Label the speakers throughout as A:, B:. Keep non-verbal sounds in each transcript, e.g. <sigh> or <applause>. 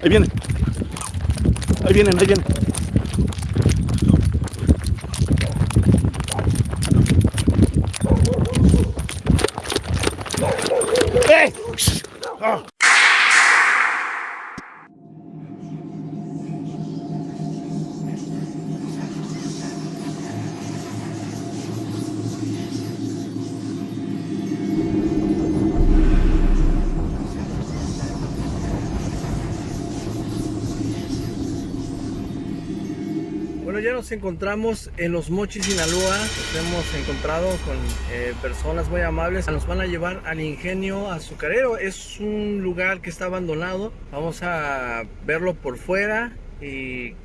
A: Ahí vienen. Ahí vienen, ahí vienen.
B: Nos encontramos en Los Mochis, Sinaloa. Nos hemos encontrado con eh, personas muy amables. Nos van a llevar al ingenio azucarero. Es un lugar que está abandonado. Vamos a verlo por fuera y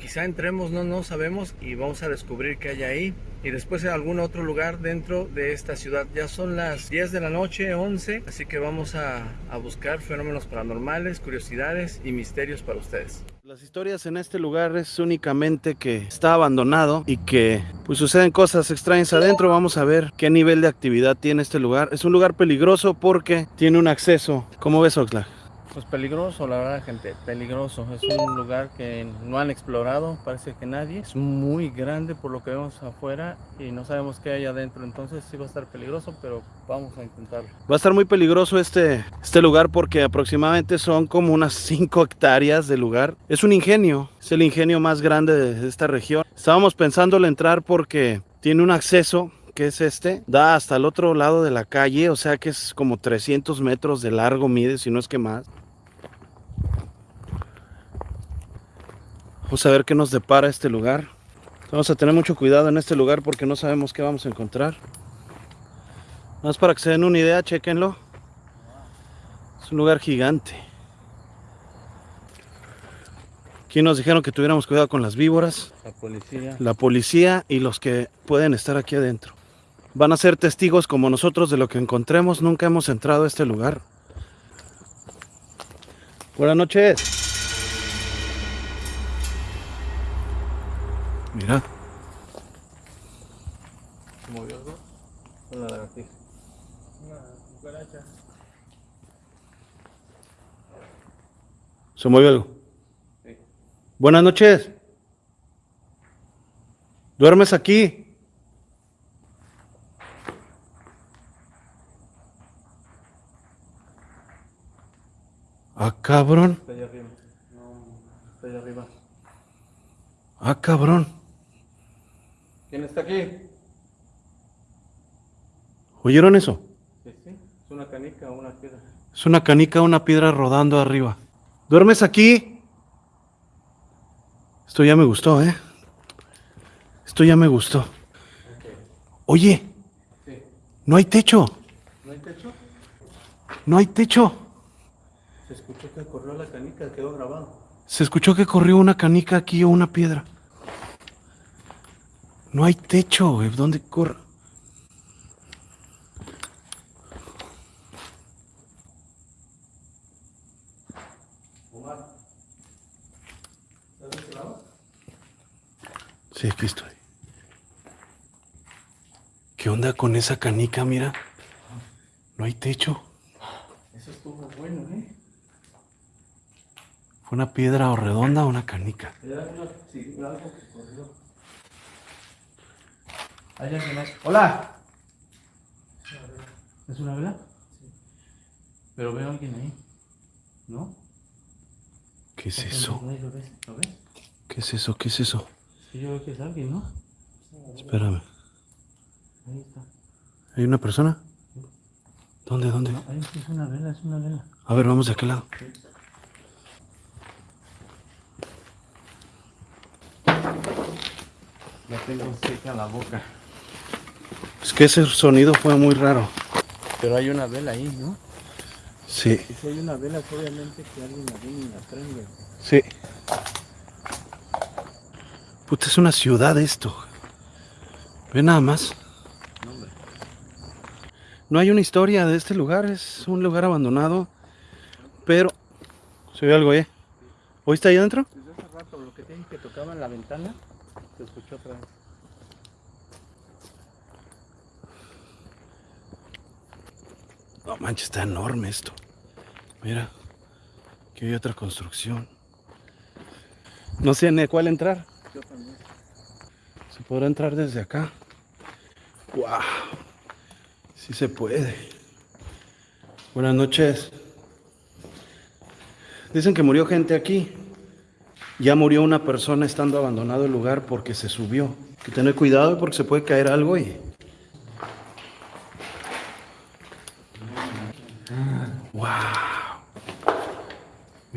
B: quizá entremos, no, no sabemos, y vamos a descubrir qué hay ahí. Y después en algún otro lugar dentro de esta ciudad. Ya son las 10 de la noche, 11, así que vamos a, a buscar fenómenos paranormales, curiosidades y misterios para ustedes.
A: Las historias en este lugar es únicamente que está abandonado y que pues suceden cosas extrañas adentro. Vamos a ver qué nivel de actividad tiene este lugar. Es un lugar peligroso porque tiene un acceso. ¿Cómo ves, Oxlack?
B: Pues peligroso, la verdad, gente, peligroso. Es un lugar que no han explorado, parece que nadie. Es muy grande por lo que vemos afuera y no sabemos qué hay adentro. Entonces sí va a estar peligroso, pero vamos a intentarlo.
A: Va a estar muy peligroso este, este lugar porque aproximadamente son como unas <laughs> 5 hectáreas de lugar. Es un ingenio, es el ingenio más grande de esta región. Estábamos pensando en entrar porque tiene un acceso que es este, da hasta el otro lado de la calle, o sea que es como 300 metros de largo, mide, si no es que más. Vamos a ver qué nos depara este lugar. Vamos a tener mucho cuidado en este lugar porque no sabemos qué vamos a encontrar. Más para que se den una idea, chequenlo. Es un lugar gigante. Aquí nos dijeron que tuviéramos cuidado con las víboras,
B: La policía.
A: la policía y los que pueden estar aquí adentro. Van a ser testigos como nosotros de lo que encontremos. Nunca hemos entrado a este lugar. Buenas noches. Mira,
B: ¿Se movió algo? Una lagartija. Una cucaracha.
A: se movió algo.
B: Sí.
A: Buenas noches. ¿Duermes aquí? Ah, cabrón.
B: Está allá arriba. No, está allá arriba.
A: Ah, cabrón.
B: ¿Quién está aquí?
A: ¿Oyeron eso?
B: Sí, sí. Es una canica o una piedra.
A: Es una canica, una piedra rodando arriba. ¿Duermes aquí? Esto ya me gustó, ¿eh? Esto ya me gustó. Oye,
B: Sí.
A: no hay techo.
B: ¿No hay techo?
A: No hay techo.
B: Se escuchó que corrió la canica, quedó grabado.
A: Se escuchó que corrió una canica aquí o una piedra. No hay techo, güey. ¿Dónde corre?
B: Omar. ¿Estás de este lado?
A: Sí, aquí estoy. ¿Qué onda con esa canica? Mira. No hay techo.
B: Eso estuvo bueno, ¿eh?
A: ¿Fue una piedra o redonda o una canica?
B: Sí, algo. ¿Hay alguien ahí? ¡Hola! ¿Es una vela? Sí. Pero veo a alguien ahí. ¿No?
A: ¿Qué es eso?
B: Ahí ¿Lo ves? ¿Lo ves?
A: ¿Qué es eso? ¿Qué es eso?
B: Sí, yo veo que es alguien, ¿no?
A: Espérame.
B: Ahí está.
A: ¿Hay una persona? ¿Dónde? ¿Dónde?
B: No, ahí sí es una vela, es una vela.
A: A ver, vamos de aquel lado.
B: Ya tengo seca la boca.
A: Es que ese sonido fue muy raro.
B: Pero hay una vela ahí, ¿no?
A: Sí,
B: Y si hay una vela, pues, obviamente que alguien la viene y la prende.
A: sí. Puta, es una ciudad esto. Ve nada más.
B: No.
A: No hay una historia de este lugar, es un lugar abandonado. Pero. Se ve algo, ¿eh? ¿Oíste ahí adentro?
B: Desde hace rato, lo que tienen que tocaban la ventana, se escuchó otra vez.
A: No manches, está enorme esto. Mira. Aquí hay otra construcción. No sé ni cuál entrar. Se podrá entrar desde acá. ¡Wow! Sí se puede. Buenas noches. Dicen que murió gente aquí. Ya murió una persona estando abandonado el lugar porque se subió. Hay que tener cuidado porque se puede caer algo y... ¡Wow!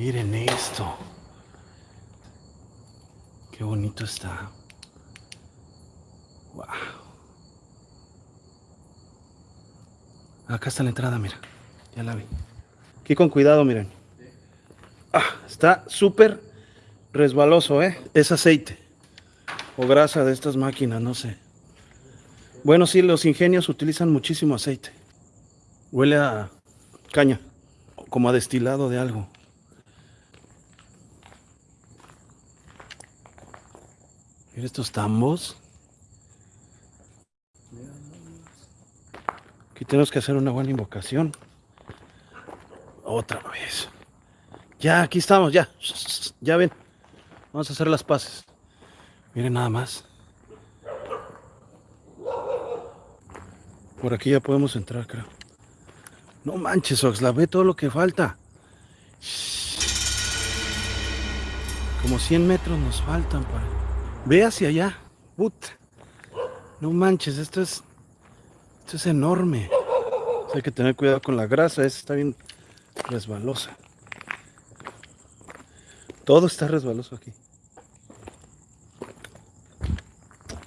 A: Miren esto. Qué bonito está. Wow. Acá está la entrada, mira. Ya la vi. Aquí con cuidado, miren. Ah, está súper resbaloso, ¿eh? Es aceite. O grasa de estas máquinas, no sé. Bueno, sí, los ingenios utilizan muchísimo aceite. Huele a caña, como a destilado de algo. Mira estos tambos. Aquí tenemos que hacer una buena invocación. Otra vez. Ya, aquí estamos, ya. Ya ven. Vamos a hacer las paces. Miren nada más. Por aquí ya podemos entrar, creo. No manches, Oxla, ve todo lo que falta. Como 100 metros nos faltan para... Ve hacia allá. Puta. No manches, esto es. Esto es enorme. hay que tener cuidado con la grasa, esa está bien resbalosa. Todo está resbaloso aquí.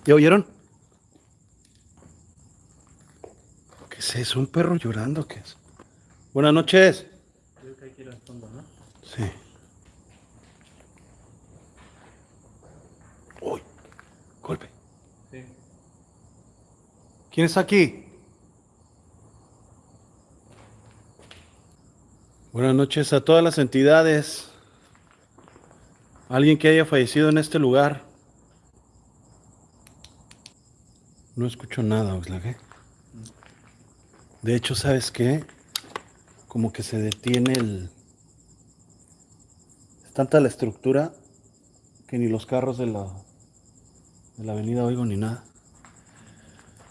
A: ¿Ya oyeron? ¿Qué es eso? ¿Un perro llorando? ¿Qué es? Buenas noches. Creo que hay que ir al fondo, ¿no? Sí. Golpe. ¿Quién está aquí? Buenas noches a todas las entidades. Alguien que haya fallecido en este lugar. No escucho nada, Oxlack. De hecho, ¿sabes qué? Como que se detiene el... Es tanta la estructura que ni los carros de la de la avenida oigo ni nada.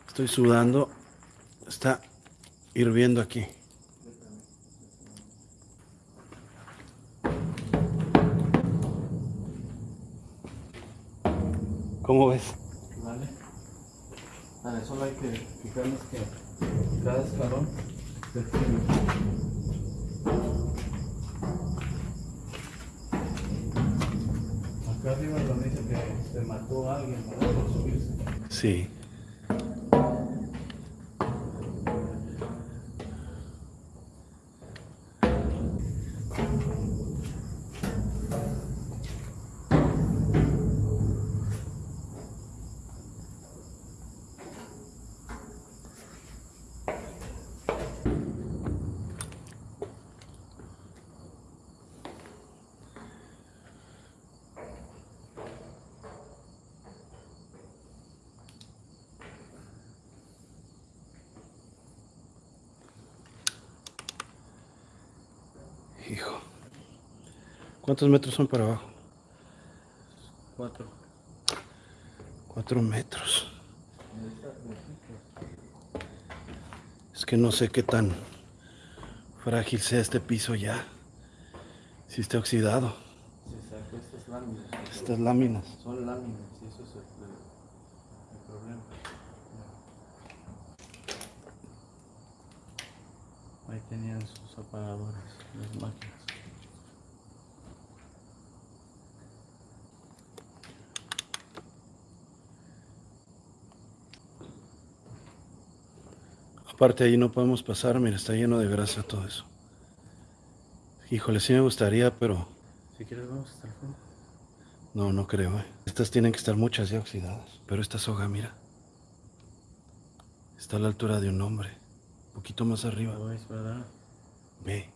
A: Estoy sudando. Está hirviendo aquí. ¿Cómo ves?
B: Vale. Vale, solo hay que fijarnos que cada escalón
A: Sí. Hijo. ¿Cuántos metros son para abajo?
B: Cuatro.
A: Cuatro metros. Es que no sé qué tan frágil sea este piso ya. Si está oxidado.
B: estas láminas.
A: Estas láminas.
B: Son láminas, eso es el problema. Ahí tenían sus apagadores, las máquinas.
A: Aparte ahí no podemos pasar, mira, está lleno de grasa todo eso. Híjole, sí me gustaría, pero...
B: Si quieres vamos hasta el fondo.
A: No, no creo, eh. Estas tienen que estar muchas ya oxidadas. Pero esta soga, mira. Está a la altura de un hombre poquito más arriba.
B: ¿verdad?
A: Ve.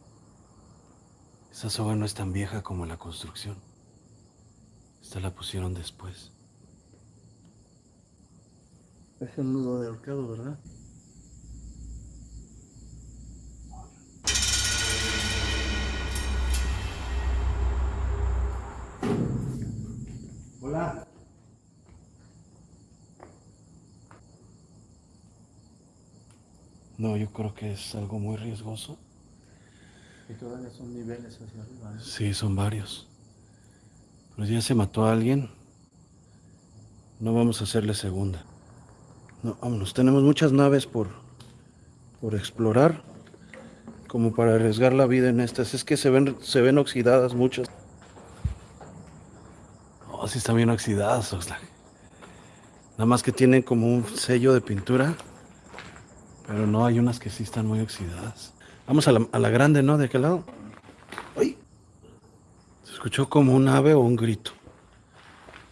A: Esa soga no es tan vieja como la construcción. Esta la pusieron después.
B: Es un nudo de ahorcado, ¿verdad?
A: Yo creo que es algo muy riesgoso.
B: Y todavía son niveles hacia arriba. ¿no?
A: Sí, son varios. Pero ya se mató a alguien. No vamos a hacerle segunda. No, vámonos. Tenemos muchas naves por, por explorar. Como para arriesgar la vida en estas. Es que se ven, se ven oxidadas muchas. Oh, sí están bien oxidadas, Oxlack. Nada más que tienen como un sello de pintura. Pero no, hay unas que sí están muy oxidadas. Vamos a la, grande, ¿no? ¿De qué lado? ¡Ay! Se escuchó como un ave o un grito.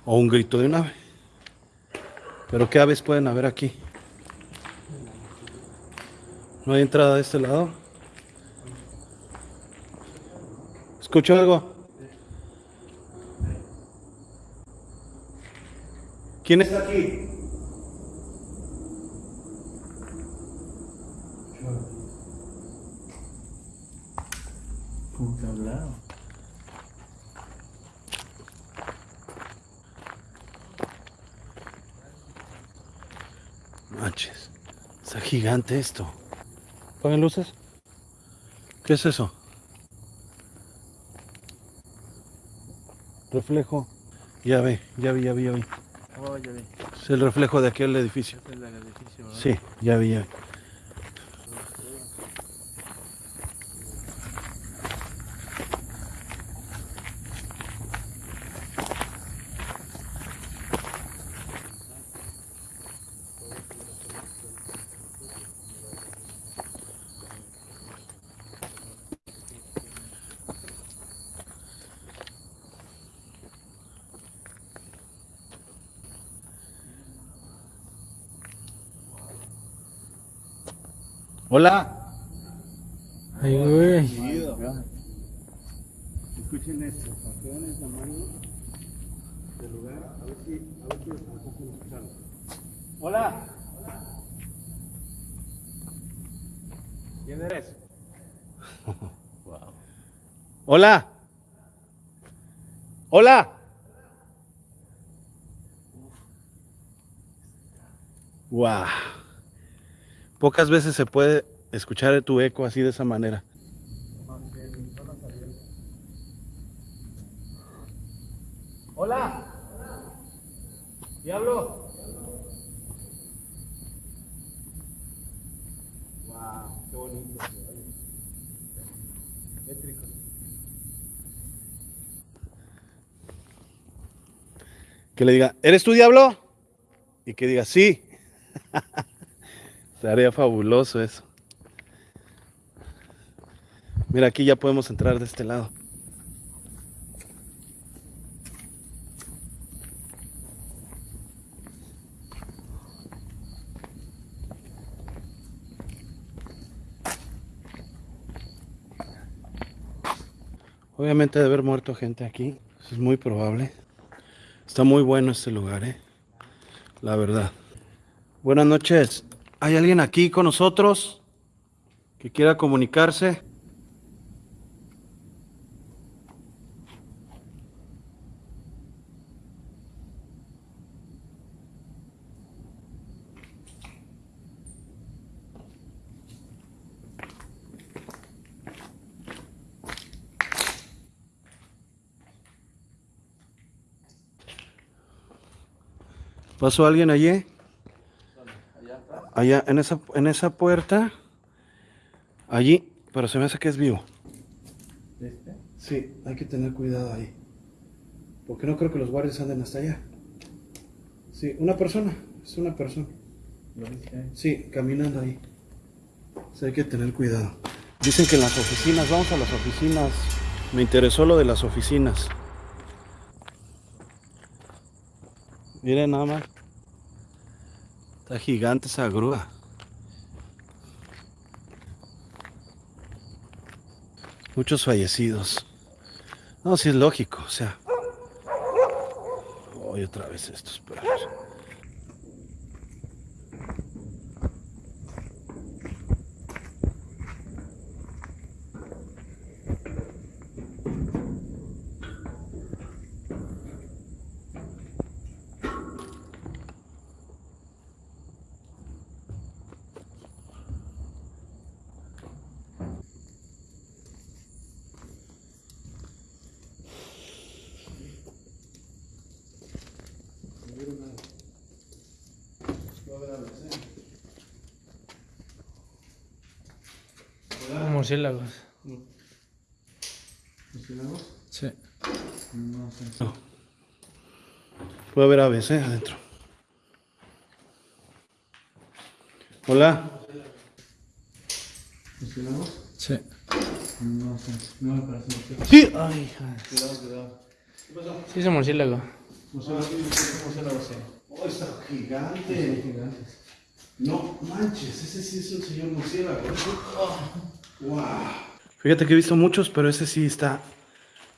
A: O un grito de un ave. Pero ¿qué aves pueden haber aquí? ¿No hay entrada de este lado? ¿Escuchó algo? ¿Quién está aquí?
B: Puta hablado.
A: Manches, está gigante esto. ¿Ponen luces? ¿Qué es eso? Reflejo. Ya ve, ya vi, ya vi, ya vi.
B: Oh, ya vi.
A: Es el reflejo de aquel edificio.
B: Es el edificio, ¿verdad?
A: Sí, ya vi, ya vi. Hola.
B: Ay, güey.
A: Escuchen esto, campeón el tamaño del lugar, a ver si, a ver si a escucharlo. Hola.
B: ¿Quién eres? <laughs>
A: Hola. Hola. Wow. Pocas veces se puede escuchar tu eco así de esa manera.
B: Hola. Diablo.
A: Wow, qué bonito.
B: Eléctrico.
A: Que le diga, ¿eres tú diablo? Y que diga, sí. <laughs> Estaría fabuloso eso. Mira, aquí ya podemos entrar de este lado. Obviamente debe haber muerto gente aquí. Es muy probable. Está muy bueno este lugar, ¿eh? La verdad. Buenas noches. ¿Hay alguien aquí con nosotros que quiera comunicarse? ¿Pasó alguien allí? Allá, en esa, en esa puerta. Allí, pero se me hace que es vivo.
B: ¿Este?
A: Sí, hay que tener cuidado ahí. Porque no creo que los guardias anden hasta allá. Sí, una persona, es una persona. Sí, caminando ahí. Sí, hay que tener cuidado. Dicen que en las oficinas, vamos a las oficinas. Me interesó lo de las oficinas. Miren nada más. Está gigante esa grúa. Muchos fallecidos. No, sí es lógico, o sea. Hoy otra vez estos perros.
C: Murciélagos.
A: ¿Murciélagos?
C: Sí.
A: No sé. No. Puede haber aves, ¿eh? Adentro. Hola. ¿Murciélagos?
C: Sí.
A: No sé. No me parece murciélago.
C: Sí. Ay,
A: Cuidado, cuidado. ¿Qué pasó?
C: Sí, es un murciélago.
A: Murciélago, murciélago, sí. Oh, está gigante. No manches, ese sí es un señor murciélago. Wow. Fíjate que he visto muchos, pero ese sí está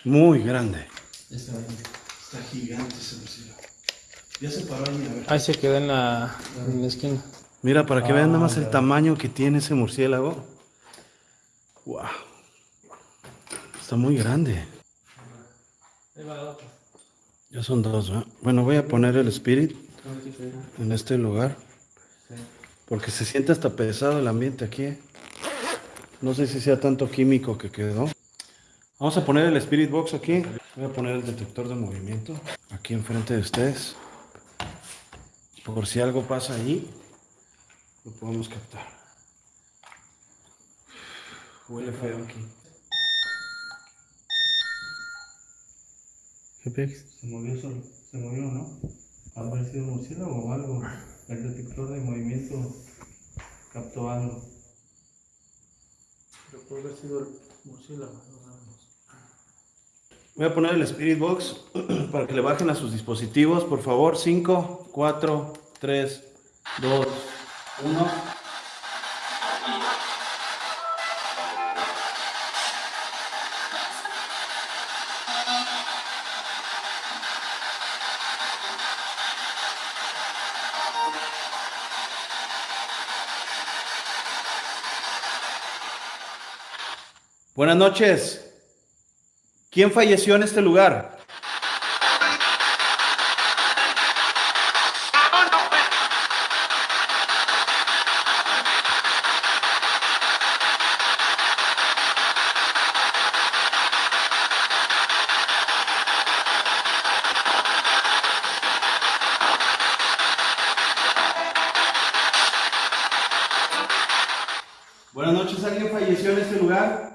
A: muy grande. Está, está gigante ese murciélago. Ya se paró ahí, a ver.
C: Ahí se queda en la, en la esquina.
A: Mira, para que vean nada más el tamaño que tiene ese murciélago. Wow. Está muy grande. Ya son dos, ¿verdad? Bueno, voy a poner el Spirit en este lugar. Porque se siente hasta pesado el ambiente aquí. No sé si sea tanto químico que quedó. Vamos a poner el Spirit Box aquí. Voy a poner el detector de movimiento aquí enfrente de ustedes. Por si algo pasa allí, lo podemos captar. Huele feo aquí.
C: ¿Qué?
B: Se movió solo, se movió, ¿no? Ha parecido un murciélago o algo. El detector de movimiento captó algo.
C: Pero puede haber sido el murciélago.
A: Voy a poner el Spirit Box <clears throat> para que le bajen a sus dispositivos, por favor. 5, 4, 3, 2, 1. Noches. ¿Quién falleció en este lugar? Buenas noches, ¿alguien falleció en este lugar?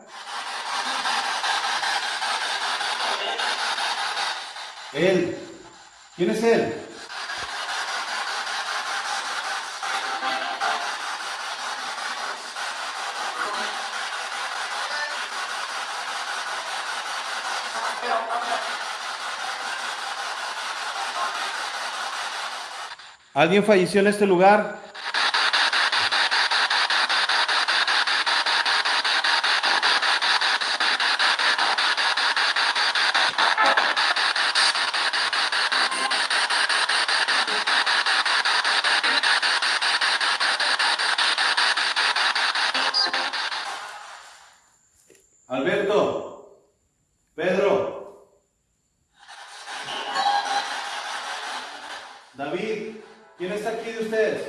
A: Él. ¿Quién es él? ¿Alguien falleció en este lugar? Alberto, Pedro, David, ¿quién está aquí de ustedes?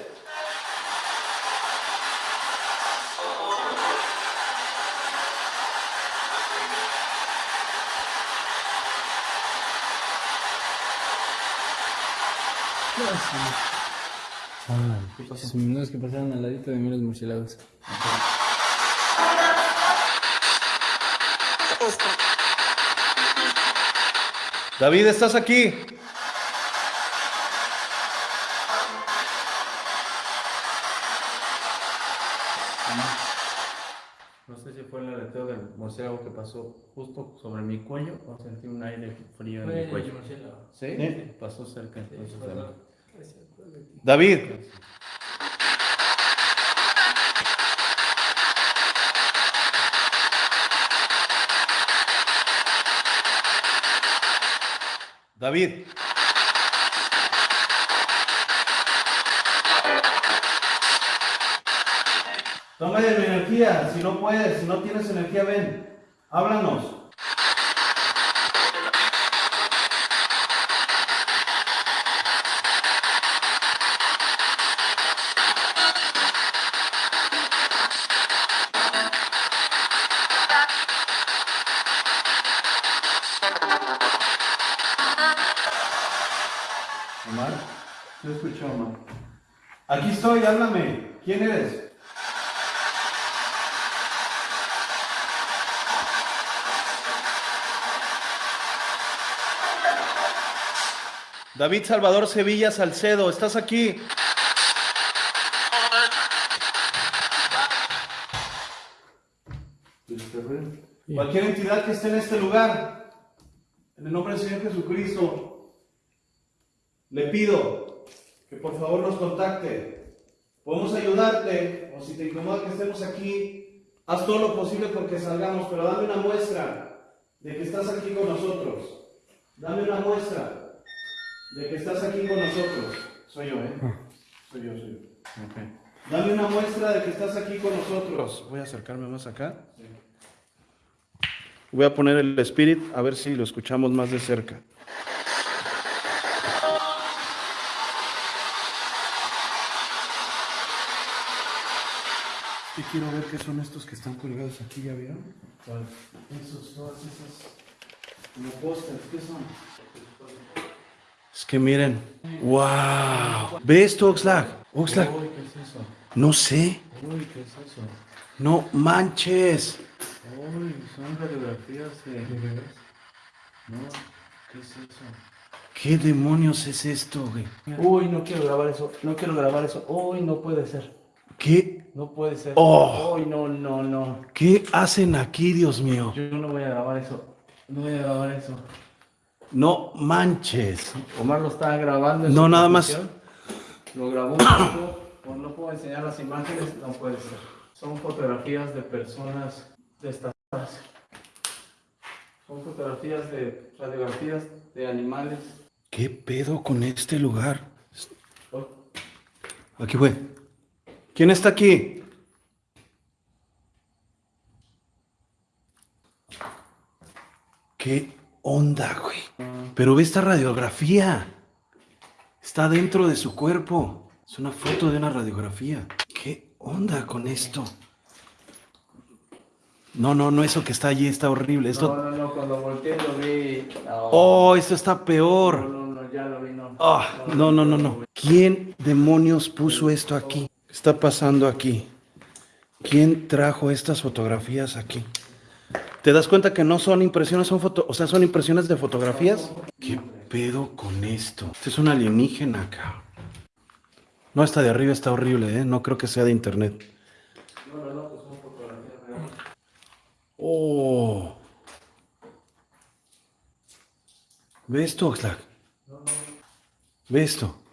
C: No es que pasaron al ladito de mí los murciélagos.
A: David, ¿estás aquí?
B: No sé si fue el aleteo del murciélago que pasó justo sobre mi cuello o sentí un aire frío en mi cuello. ¿Sí?
A: Sí.
B: Pasó cerca entonces de mí.
A: David, David. Toma de mi energía, si no puedes, si no tienes energía, ven, háblanos. háblame. ¿Quién eres? David Salvador Sevilla Salcedo, ¿estás aquí? Cualquier entidad que esté en este lugar, en el nombre del Señor Jesucristo, le pido que por favor nos contacte Podemos ayudarte, o si te incomoda que estemos aquí, haz todo lo posible porque salgamos, pero dame una muestra de que estás aquí con nosotros. Dame una muestra de que estás aquí con nosotros. Soy yo, ¿eh? Soy yo, soy yo. Dame una muestra de que estás aquí con nosotros. Voy a acercarme más acá. Voy a poner el Spirit a ver si lo escuchamos más de cerca. Y quiero ver qué son estos que están colgados aquí, ¿ya vieron? Esos, todas esas como pósters, ¿qué son? Es que miren, wow. ¿Ves esto, Oxlack? Oxlack,
B: Uy, ¿qué es eso?
A: no sé.
B: Uy, ¿qué es eso?
A: No manches.
B: Uy, son radiografías de... No, ¿qué es eso?
A: ¿Qué demonios es esto, güey?
B: Uy, no quiero grabar eso, no quiero grabar eso. Uy, no puede ser,
A: ¿Qué,
B: no puede ser.
A: Oh.
B: Uy, no, no, no.
A: qué hacen aquí, Dios mío?
B: Yo no voy a grabar eso, no voy a grabar eso.
A: No manches.
B: Omar lo estaba grabando. en
A: No, nada más.
B: Lo grabó un poco, pues no puedo enseñar las imágenes, no puede ser. Son fotografías de personas destacadas. Son fotografías de radiografías de animales.
A: ¿Qué pedo con este lugar?
B: Oh,
A: Aquí fue. ¿Quién está aquí? ¿Qué onda, güey? Pero ve esta radiografía. Está dentro de su cuerpo. Es una foto de una radiografía. ¿Qué onda con esto? No, no, no, eso que está allí está horrible.
B: No,
A: Esto.
B: no, no, cuando volteé lo vi. No,
A: Oh, esto está
B: no,
A: peor.
B: no, no, ya lo vi, no.
A: Ah, no, no, no, no. ¿Quién demonios puso esto aquí? ¿Qué está pasando aquí? ¿Quién trajo estas fotografías aquí? ¿Te das cuenta que no son impresiones, son foto, o sea, son impresiones de fotografías? ¿Qué pedo con esto? Este es un alienígena acá. No, esta de arriba está horrible, ¿eh? No creo que sea de internet. Oh. ¿Ve esto, Oxlack? ¿Ve esto?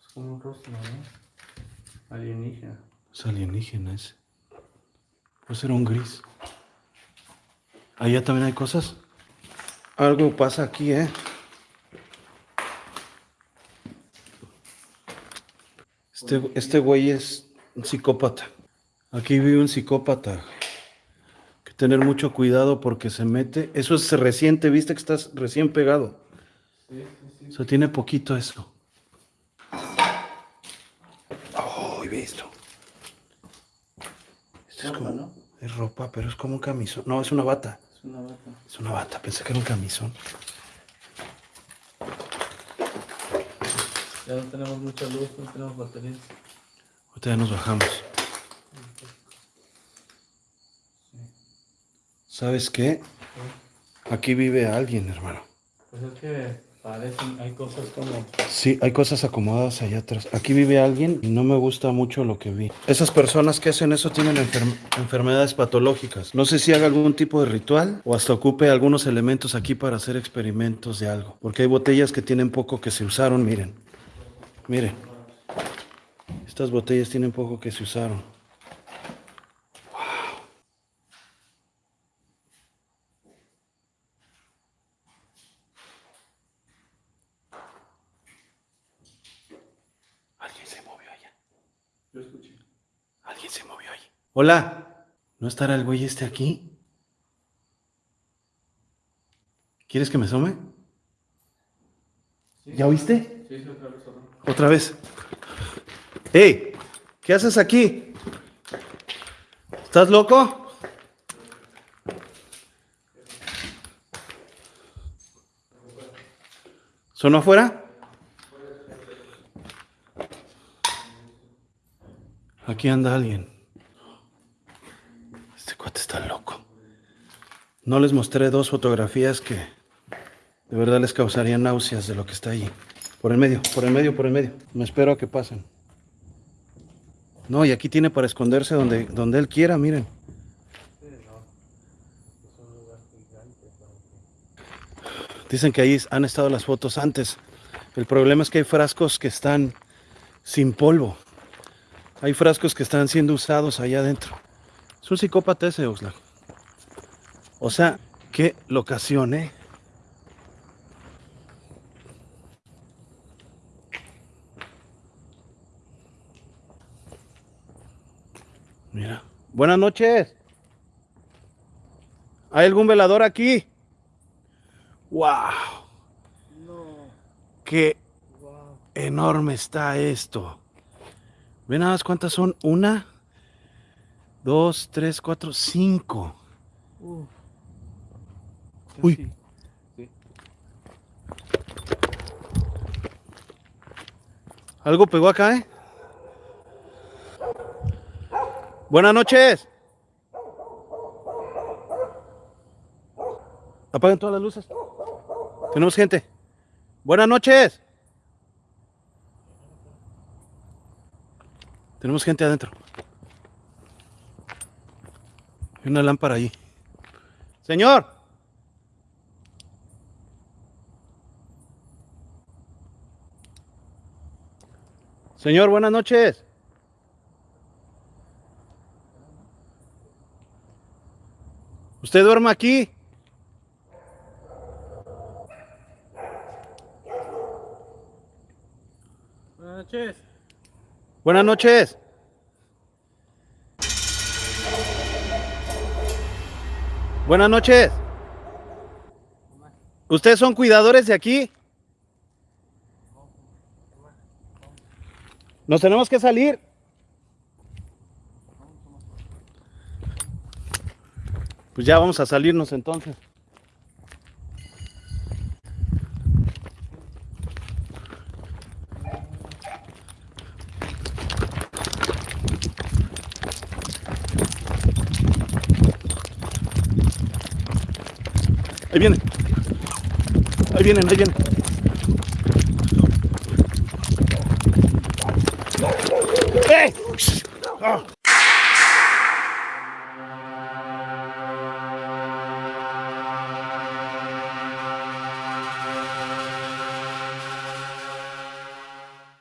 B: Es como un rostro, ¿no? Alienígena.
A: Ese. Puede ser un gris. Allá también hay cosas. Algo pasa aquí, ¿eh? Este, este güey es un psicópata. Aquí vive un psicópata. Hay que tener mucho cuidado porque se mete. Eso es reciente, viste que estás recién pegado. O sea, tiene poquito eso. Oh, ve esto. Es
B: Ropa,
A: como.
B: ¿no?
A: Es ropa, pero es como un camisón. No, es una bata.
B: Es una bata.
A: Es una bata, pensé que era un camisón.
B: Ya no tenemos mucha luz, no tenemos baterías.
A: Ahorita ya nos bajamos. ¿Sabes qué? Aquí vive alguien, hermano.
B: Pues es que hay cosas como.
A: Sí, hay cosas acomodadas allá atrás. Aquí vive alguien y no me gusta mucho lo que vi. Esas personas que hacen eso tienen enfer- enfermedades patológicas. No sé si haga algún tipo de ritual o hasta ocupe algunos elementos aquí para hacer experimentos de algo. Porque hay botellas que tienen poco que se usaron, miren. Miren. Estas botellas tienen poco que se usaron. Alguien se movió allá.
B: Yo escuché.
A: Alguien se movió allí. Hola. ¿No estará el güey este aquí? ¿Quieres que me asome? ¿Ya oíste?
B: Sí, sí, otra vez, otra vez.
A: Otra vez. ¡Ey! ¿Qué haces aquí? ¿Estás loco? ¿Sonó afuera? Aquí anda alguien. No les mostré dos fotografías que de verdad les causarían náuseas de lo que está ahí. Por el medio, por el medio, por el medio. Me espero a que pasen. No, y aquí tiene para esconderse donde, donde él quiera, miren. Dicen que ahí han estado las fotos antes. El problema es que hay frascos que están sin polvo. Hay frascos que están siendo usados allá adentro. Es un psicópata ese, Oxlack. O sea, qué locación, ¿eh? Mira. Buenas noches. ¿Hay algún velador aquí? ¡Wow! ¡Qué enorme está esto! ¿Ven nada más cuántas son? Una, dos, tres, cuatro, cinco. Uy. Algo pegó acá, ¿eh? Buenas noches. Apaguen todas las luces. Tenemos gente. Buenas noches. Tenemos gente adentro. Hay una lámpara ahí. Señor. Señor, buenas noches. ¿Usted duerme aquí?
C: Buenas noches.
A: Buenas noches. Buenas noches. ¿Ustedes son cuidadores de aquí? Nos tenemos que salir. Pues ya vamos a salirnos entonces. Ahí vienen. Ahí vienen, ahí vienen. ¡Eh! Ah.